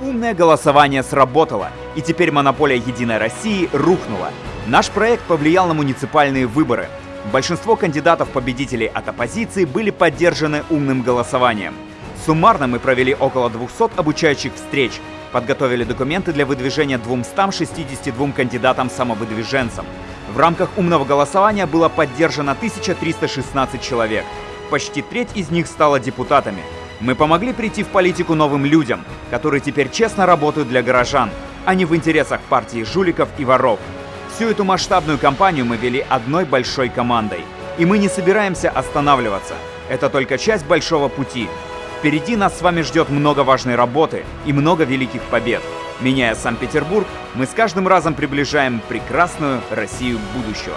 Умное голосование сработало, и теперь монополия «Единой России» рухнула. Наш проект повлиял на муниципальные выборы. Большинство кандидатов-победителей от оппозиции были поддержаны умным голосованием. Суммарно мы провели около 200 обучающих встреч, подготовили документы для выдвижения 262 кандидатам-самовыдвиженцам. В рамках умного голосования было поддержано 1316 человек. Почти треть из них стала депутатами. Мы помогли прийти в политику новым людям, которые теперь честно работают для горожан, а не в интересах партии жуликов и воров. Всю эту масштабную кампанию мы вели одной большой командой. И мы не собираемся останавливаться. Это только часть большого пути. Впереди нас с вами ждет много важной работы и много великих побед. Меняя Санкт-Петербург, мы с каждым разом приближаем прекрасную Россию будущего.